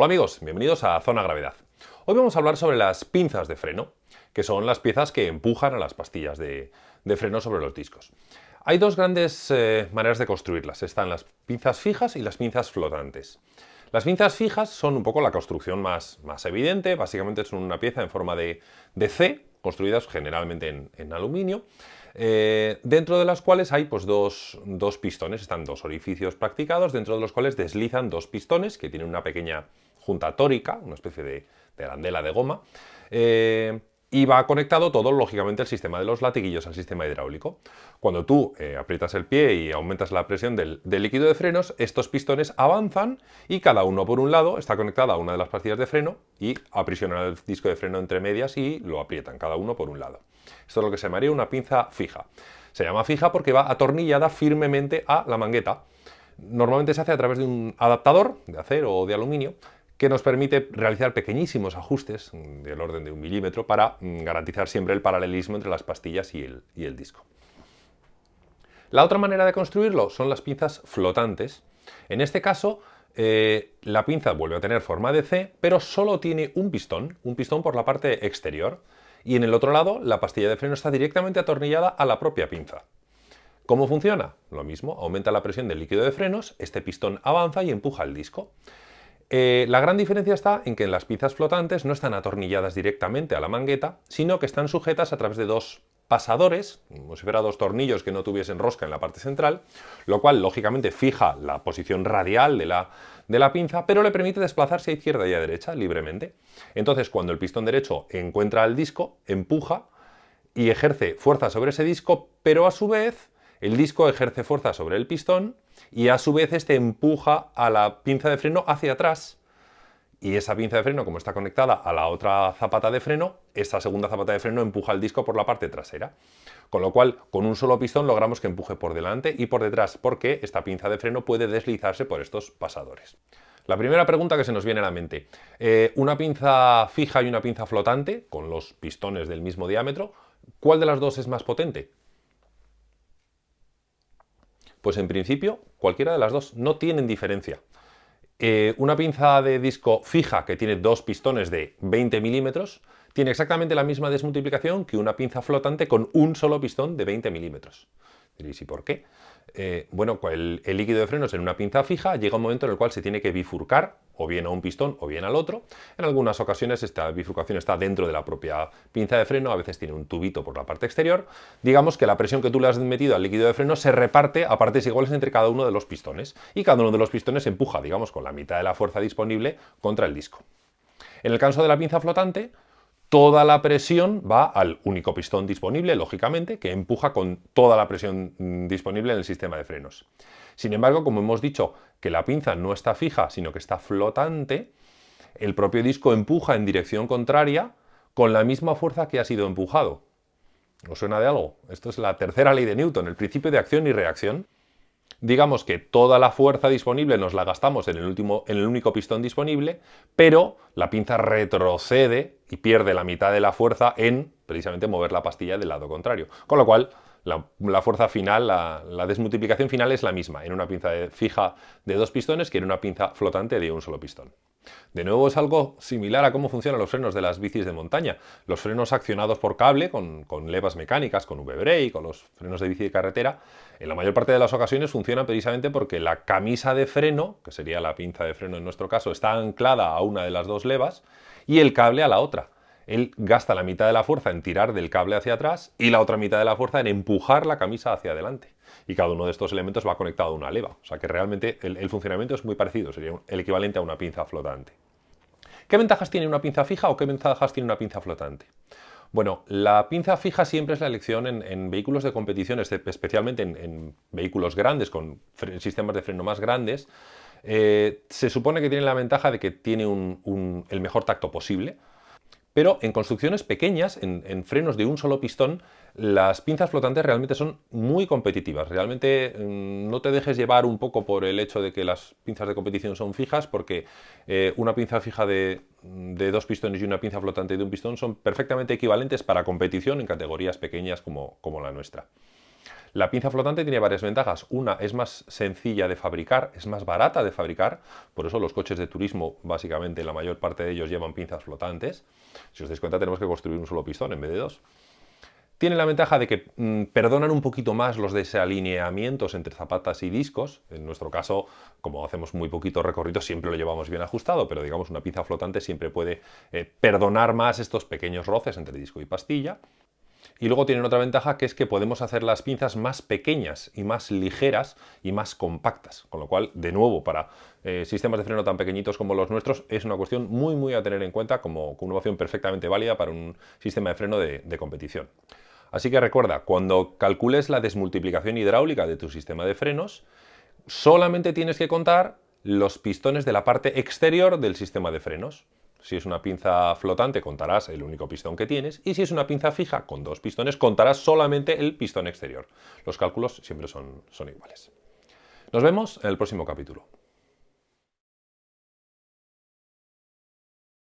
Hola amigos, bienvenidos a Zona Gravedad. Hoy vamos a hablar sobre las pinzas de freno, que son las piezas que empujan a las pastillas de, freno sobre los discos. Hay dos grandes eh, maneras de construirlas. Están las pinzas fijas y las pinzas flotantes. Las pinzas fijas son un poco la construcción más, más evidente, básicamente son una pieza en forma de, C, construidas generalmente en, aluminio, eh, dentro de las cuales hay pues, dos, pistones, están dos orificios practicados, dentro de los cuales deslizan dos pistones que tienen una pequeña junta tórica, una especie de, de arandela de goma, eh, y va conectado todo, lógicamente, el sistema de los latiguillos al sistema hidráulico. Cuando tú eh, aprietas el pie y aumentas la presión del, líquido de frenos, estos pistones avanzan y cada uno por un lado está conectado a una de las pastillas de freno y aprisionan el disco de freno entre medias y lo aprietan, cada uno por un lado. Esto es lo que se llamaría una pinza fija. Se llama fija porque va atornillada firmemente a la mangueta. Normalmente se hace a través de un adaptador de acero o de aluminio que nos permite realizar pequeñísimos ajustes del orden de un milímetro para mm, garantizar siempre el paralelismo entre las pastillas y el, disco. La otra manera de construirlo son las pinzas flotantes. En este caso, eh, la pinza vuelve a tener forma de C, pero solo tiene un pistón, un pistón por la parte exterior, y en el otro lado la pastilla de freno está directamente atornillada a la propia pinza. ¿Cómo funciona? Lo mismo, aumenta la presión del líquido de frenos, este pistón avanza y empuja el disco. Eh, la gran diferencia está en que las pinzas flotantes no están atornilladas directamente a la mangueta, sino que están sujetas a través de dos pasadores, como si fuera dos tornillos que no tuviesen rosca en la parte central, lo cual lógicamente fija la posición radial de la, de la pinza, pero le permite desplazarse a izquierda y a derecha libremente. Entonces, cuando el pistón derecho encuentra el disco, empuja y ejerce fuerza sobre ese disco, pero a su vez el disco ejerce fuerza sobre el pistón y a su vez este empuja a la pinza de freno hacia atrás y esa pinza de freno, como está conectada a la otra zapata de freno, esta segunda zapata de freno empuja el disco por la parte trasera. Con lo cual, con un solo pistón logramos que empuje por delante y por detrás, porque esta pinza de freno puede deslizarse por estos pasadores. La primera pregunta que se nos viene a la mente, eh, una pinza fija y una pinza flotante, con los pistones del mismo diámetro, ¿cuál de las dos es más potente? Pues en principio, cualquiera de las dos, no tienen diferencia. Eh, una pinza de disco fija que tiene dos pistones de 20 milímetros tiene exactamente la misma desmultiplicación que una pinza flotante con un solo pistón de 20 milímetros. ¿Y por qué? Eh, bueno, pues el, líquido de frenos en una pinza fija llega un momento en el cual se tiene que bifurcar o bien a un pistón o bien al otro. En algunas ocasiones esta bifurcación está dentro de la propia pinza de freno, a veces tiene un tubito por la parte exterior. Digamos que la presión que tú le has metido al líquido de freno se reparte a partes iguales entre cada uno de los pistones y cada uno de los pistones empuja, digamos, con la mitad de la fuerza disponible contra el disco. En el caso de la pinza flotante, toda la presión va al único pistón disponible, lógicamente, que empuja con toda la presión mm, disponible en el sistema de frenos. Sin embargo, como hemos dicho que la pinza no está fija, sino que está flotante, el propio disco empuja en dirección contraria con la misma fuerza que ha sido empujado. ¿Os suena de algo? Esto es la tercera ley de Newton, el principio de acción y reacción digamos que toda la fuerza disponible nos la gastamos en el, último, en el único pistón disponible, pero la pinza retrocede y pierde la mitad de la fuerza en precisamente mover la pastilla del lado contrario. Con lo cual, la, fuerza final, la, la, desmultiplicación final es la misma en una pinza fija de dos pistones que en una pinza flotante de un solo pistón. De nuevo es algo similar a cómo funcionan los frenos de las bicis de montaña. Los frenos accionados por cable, con, levas mecánicas, con V-brake, con los frenos de bici de carretera, en la mayor parte de las ocasiones funcionan precisamente porque la camisa de freno, que sería la pinza de freno en nuestro caso, está anclada a una de las dos levas y el cable a la otra él gasta la mitad de la fuerza en tirar del cable hacia atrás y la otra mitad de la fuerza en empujar la camisa hacia adelante. Y cada uno de estos elementos va conectado a una leva. O sea que realmente el, funcionamiento es muy parecido, sería el equivalente a una pinza flotante. ¿Qué ventajas tiene una pinza fija o qué ventajas tiene una pinza flotante? Bueno, la pinza fija siempre es la elección en, vehículos de competición, especialmente en, vehículos grandes, con sistemas de freno más grandes. Eh, se supone que tiene la ventaja de que tiene el mejor tacto posible, pero en construcciones pequeñas, en, frenos de un solo pistón, las pinzas flotantes realmente son muy competitivas. Realmente mm, no te dejes llevar un poco por el hecho de que las pinzas de competición son fijas, porque eh, una pinza fija de, dos pistones y una pinza flotante de un pistón son perfectamente equivalentes para competición en categorías pequeñas como, como la nuestra. La pinza flotante tiene varias ventajas. Una, es más sencilla de fabricar, es más barata de fabricar, por eso los coches de turismo, básicamente la mayor parte de ellos llevan pinzas flotantes. Si os dais cuenta, tenemos que construir un solo pistón en vez de dos. Tiene la ventaja de que mm, perdonan un poquito más los desalineamientos entre zapatas y discos. En nuestro caso, como hacemos muy poquito recorrido, siempre lo llevamos bien ajustado, pero digamos una pinza flotante siempre puede eh, perdonar más estos pequeños roces entre disco y pastilla. Y luego tienen otra ventaja que es que podemos hacer las pinzas más pequeñas y más ligeras y más compactas. Con lo cual, de nuevo, para eh, sistemas de freno tan pequeñitos como los nuestros, es una cuestión muy muy a tener en cuenta como, una opción perfectamente válida para un sistema de freno de competición. Así que recuerda, cuando calcules la desmultiplicación hidráulica de tu sistema de frenos, solamente tienes que contar los pistones de la parte exterior del sistema de frenos. Si es una pinza flotante, contarás el único pistón que tienes, y si es una pinza fija con dos pistones, contarás solamente el pistón exterior. Los cálculos siempre son, son iguales. Nos vemos en el próximo capítulo.